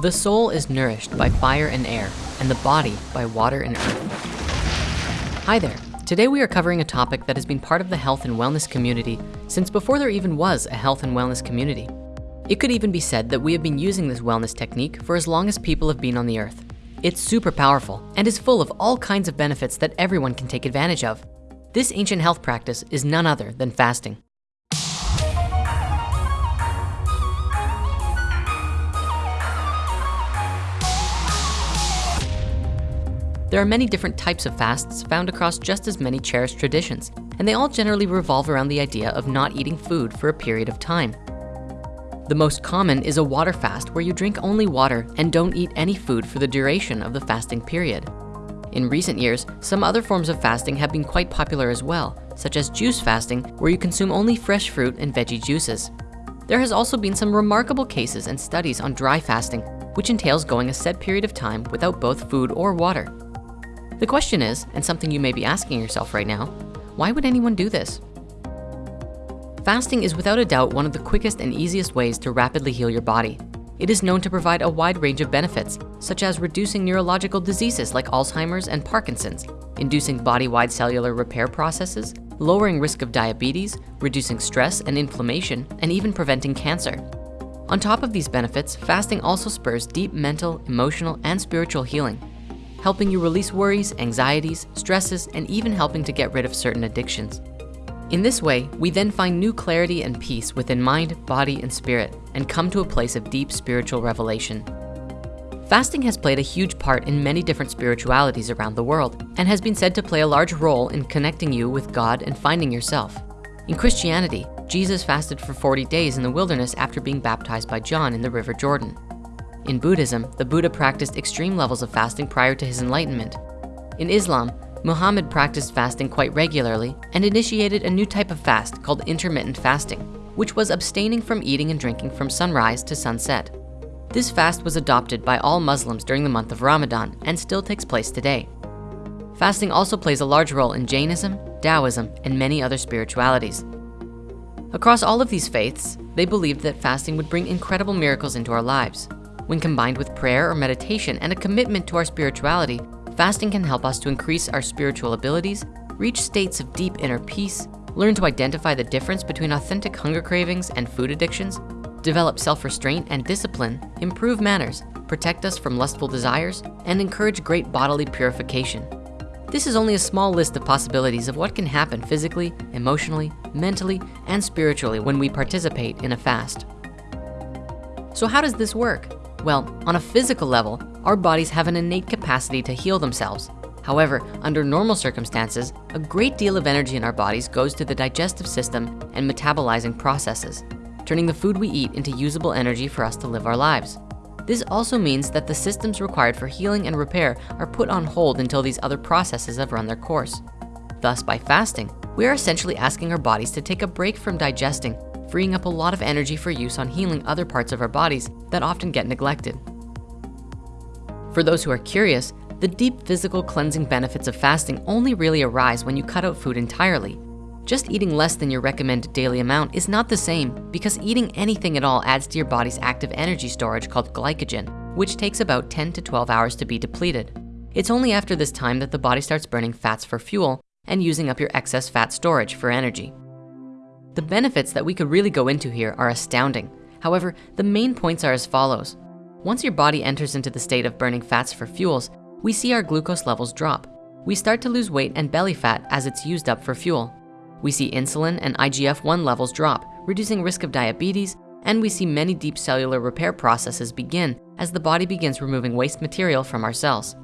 The soul is nourished by fire and air, and the body by water and earth. Hi there. Today we are covering a topic that has been part of the health and wellness community since before there even was a health and wellness community. It could even be said that we have been using this wellness technique for as long as people have been on the earth. It's super powerful and is full of all kinds of benefits that everyone can take advantage of. This ancient health practice is none other than fasting. There are many different types of fasts found across just as many cherished traditions, and they all generally revolve around the idea of not eating food for a period of time. The most common is a water fast where you drink only water and don't eat any food for the duration of the fasting period. In recent years, some other forms of fasting have been quite popular as well, such as juice fasting, where you consume only fresh fruit and veggie juices. There has also been some remarkable cases and studies on dry fasting, which entails going a set period of time without both food or water. The question is, and something you may be asking yourself right now, why would anyone do this? Fasting is without a doubt one of the quickest and easiest ways to rapidly heal your body. It is known to provide a wide range of benefits, such as reducing neurological diseases like Alzheimer's and Parkinson's, inducing body-wide cellular repair processes, lowering risk of diabetes, reducing stress and inflammation, and even preventing cancer. On top of these benefits, fasting also spurs deep mental, emotional, and spiritual healing, helping you release worries, anxieties, stresses, and even helping to get rid of certain addictions. In this way, we then find new clarity and peace within mind, body, and spirit, and come to a place of deep spiritual revelation. Fasting has played a huge part in many different spiritualities around the world and has been said to play a large role in connecting you with God and finding yourself. In Christianity, Jesus fasted for 40 days in the wilderness after being baptized by John in the River Jordan. In Buddhism, the Buddha practiced extreme levels of fasting prior to his enlightenment. In Islam, Muhammad practiced fasting quite regularly and initiated a new type of fast called intermittent fasting, which was abstaining from eating and drinking from sunrise to sunset. This fast was adopted by all Muslims during the month of Ramadan and still takes place today. Fasting also plays a large role in Jainism, Taoism, and many other spiritualities. Across all of these faiths, they believed that fasting would bring incredible miracles into our lives. When combined with prayer or meditation and a commitment to our spirituality, fasting can help us to increase our spiritual abilities, reach states of deep inner peace, learn to identify the difference between authentic hunger cravings and food addictions, develop self-restraint and discipline, improve manners, protect us from lustful desires, and encourage great bodily purification. This is only a small list of possibilities of what can happen physically, emotionally, mentally, and spiritually when we participate in a fast. So how does this work? Well, on a physical level, our bodies have an innate capacity to heal themselves. However, under normal circumstances, a great deal of energy in our bodies goes to the digestive system and metabolizing processes, turning the food we eat into usable energy for us to live our lives. This also means that the systems required for healing and repair are put on hold until these other processes have run their course. Thus, by fasting, we are essentially asking our bodies to take a break from digesting freeing up a lot of energy for use on healing other parts of our bodies that often get neglected. For those who are curious, the deep physical cleansing benefits of fasting only really arise when you cut out food entirely. Just eating less than your recommended daily amount is not the same because eating anything at all adds to your body's active energy storage called glycogen, which takes about 10 to 12 hours to be depleted. It's only after this time that the body starts burning fats for fuel and using up your excess fat storage for energy. The benefits that we could really go into here are astounding. However, the main points are as follows. Once your body enters into the state of burning fats for fuels, we see our glucose levels drop. We start to lose weight and belly fat as it's used up for fuel. We see insulin and IGF-1 levels drop, reducing risk of diabetes, and we see many deep cellular repair processes begin as the body begins removing waste material from our cells.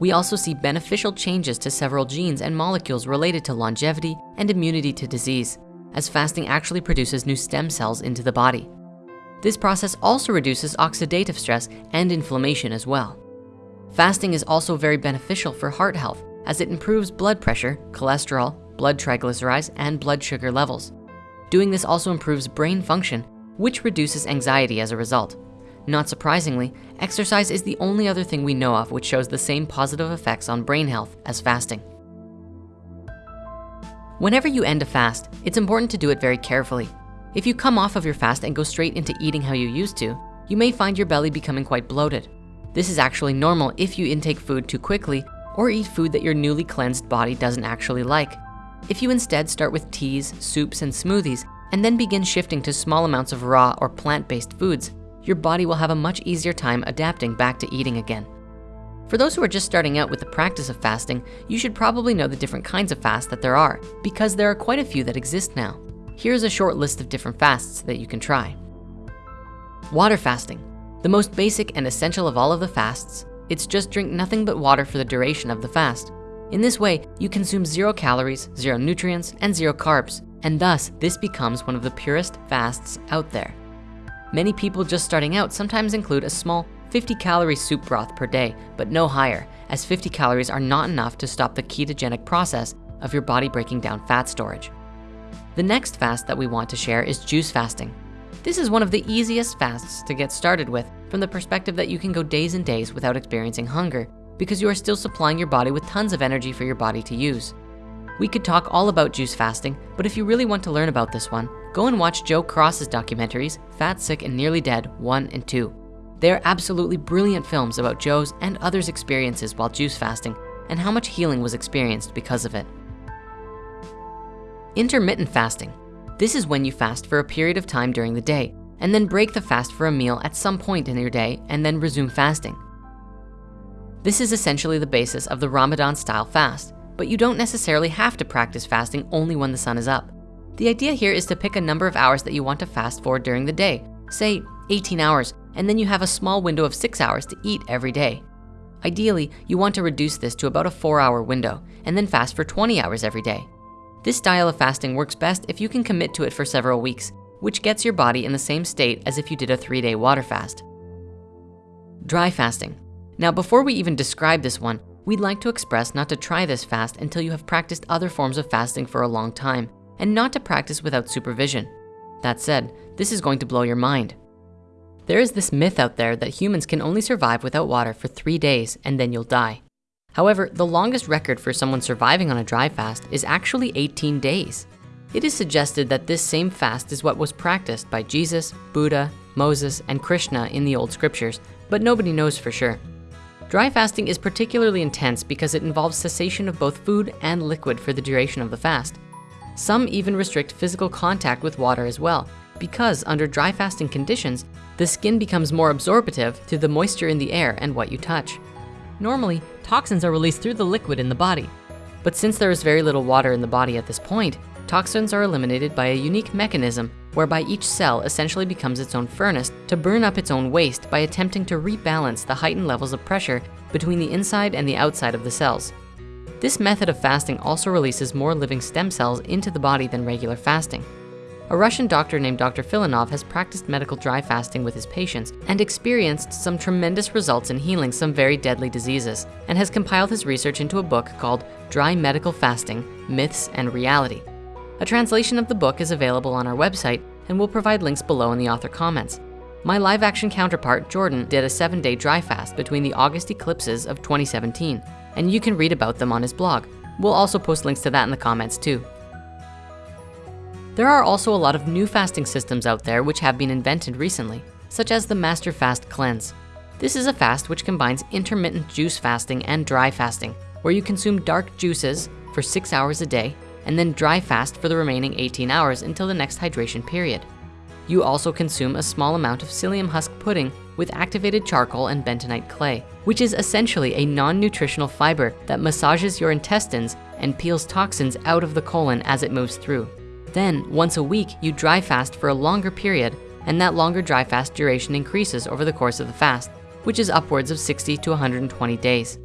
We also see beneficial changes to several genes and molecules related to longevity and immunity to disease as fasting actually produces new stem cells into the body. This process also reduces oxidative stress and inflammation as well. Fasting is also very beneficial for heart health as it improves blood pressure, cholesterol, blood triglycerides, and blood sugar levels. Doing this also improves brain function, which reduces anxiety as a result. Not surprisingly, exercise is the only other thing we know of which shows the same positive effects on brain health as fasting. Whenever you end a fast, it's important to do it very carefully. If you come off of your fast and go straight into eating how you used to, you may find your belly becoming quite bloated. This is actually normal if you intake food too quickly or eat food that your newly cleansed body doesn't actually like. If you instead start with teas, soups, and smoothies, and then begin shifting to small amounts of raw or plant-based foods, your body will have a much easier time adapting back to eating again. For those who are just starting out with the practice of fasting, you should probably know the different kinds of fast that there are because there are quite a few that exist now. Here's a short list of different fasts that you can try. Water fasting, the most basic and essential of all of the fasts, it's just drink nothing but water for the duration of the fast. In this way, you consume zero calories, zero nutrients, and zero carbs, and thus this becomes one of the purest fasts out there. Many people just starting out sometimes include a small 50 calorie soup broth per day, but no higher, as 50 calories are not enough to stop the ketogenic process of your body breaking down fat storage. The next fast that we want to share is juice fasting. This is one of the easiest fasts to get started with from the perspective that you can go days and days without experiencing hunger because you are still supplying your body with tons of energy for your body to use. We could talk all about juice fasting, but if you really want to learn about this one, go and watch Joe Cross's documentaries, Fat, Sick, and Nearly Dead 1 and 2. They are absolutely brilliant films about Joe's and others' experiences while juice fasting and how much healing was experienced because of it. Intermittent fasting. This is when you fast for a period of time during the day and then break the fast for a meal at some point in your day and then resume fasting. This is essentially the basis of the Ramadan style fast, but you don't necessarily have to practice fasting only when the sun is up. The idea here is to pick a number of hours that you want to fast for during the day, say 18 hours, and then you have a small window of six hours to eat every day. Ideally, you want to reduce this to about a four hour window and then fast for 20 hours every day. This style of fasting works best if you can commit to it for several weeks, which gets your body in the same state as if you did a three day water fast. Dry fasting. Now, before we even describe this one, we'd like to express not to try this fast until you have practiced other forms of fasting for a long time and not to practice without supervision. That said, this is going to blow your mind. There is this myth out there that humans can only survive without water for three days and then you'll die. However, the longest record for someone surviving on a dry fast is actually 18 days. It is suggested that this same fast is what was practiced by Jesus, Buddha, Moses, and Krishna in the old scriptures, but nobody knows for sure. Dry fasting is particularly intense because it involves cessation of both food and liquid for the duration of the fast. Some even restrict physical contact with water as well, because under dry fasting conditions, the skin becomes more absorptive to the moisture in the air and what you touch. Normally, toxins are released through the liquid in the body. But since there is very little water in the body at this point, toxins are eliminated by a unique mechanism whereby each cell essentially becomes its own furnace to burn up its own waste by attempting to rebalance the heightened levels of pressure between the inside and the outside of the cells. This method of fasting also releases more living stem cells into the body than regular fasting. A Russian doctor named Dr. Filonov has practiced medical dry fasting with his patients and experienced some tremendous results in healing some very deadly diseases and has compiled his research into a book called Dry Medical Fasting, Myths and Reality. A translation of the book is available on our website and we'll provide links below in the author comments. My live action counterpart, Jordan, did a seven day dry fast between the August eclipses of 2017, and you can read about them on his blog. We'll also post links to that in the comments too. There are also a lot of new fasting systems out there which have been invented recently, such as the Master Fast Cleanse. This is a fast which combines intermittent juice fasting and dry fasting, where you consume dark juices for six hours a day, and then dry fast for the remaining 18 hours until the next hydration period. You also consume a small amount of psyllium husk pudding with activated charcoal and bentonite clay, which is essentially a non-nutritional fiber that massages your intestines and peels toxins out of the colon as it moves through. Then once a week, you dry fast for a longer period and that longer dry fast duration increases over the course of the fast, which is upwards of 60 to 120 days.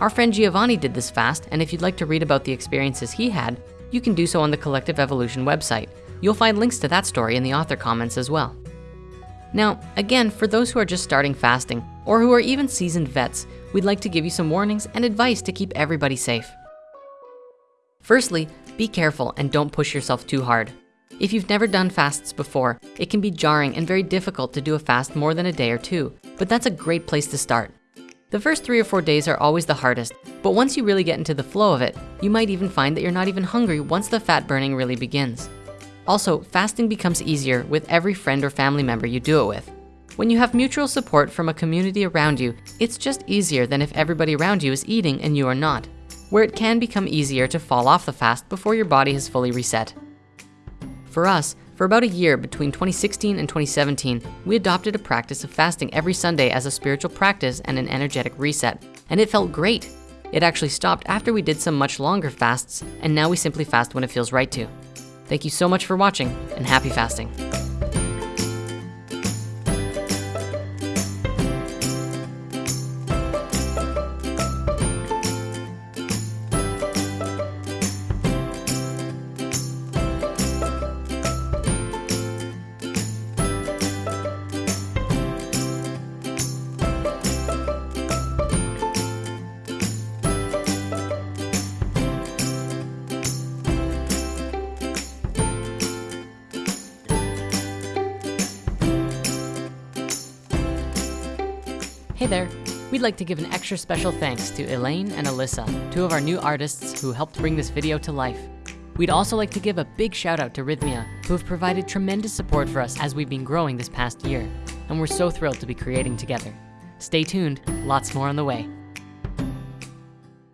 Our friend Giovanni did this fast, and if you'd like to read about the experiences he had, you can do so on the Collective Evolution website. You'll find links to that story in the author comments as well. Now, again, for those who are just starting fasting or who are even seasoned vets, we'd like to give you some warnings and advice to keep everybody safe. Firstly, be careful and don't push yourself too hard. If you've never done fasts before, it can be jarring and very difficult to do a fast more than a day or two, but that's a great place to start. The first three or four days are always the hardest, but once you really get into the flow of it, you might even find that you're not even hungry once the fat burning really begins. Also, fasting becomes easier with every friend or family member you do it with. When you have mutual support from a community around you, it's just easier than if everybody around you is eating and you are not, where it can become easier to fall off the fast before your body has fully reset. For us, for about a year between 2016 and 2017, we adopted a practice of fasting every Sunday as a spiritual practice and an energetic reset, and it felt great. It actually stopped after we did some much longer fasts, and now we simply fast when it feels right to. Thank you so much for watching, and happy fasting. Hey there. We'd like to give an extra special thanks to Elaine and Alyssa, two of our new artists who helped bring this video to life. We'd also like to give a big shout out to Rythmia, who have provided tremendous support for us as we've been growing this past year. And we're so thrilled to be creating together. Stay tuned, lots more on the way.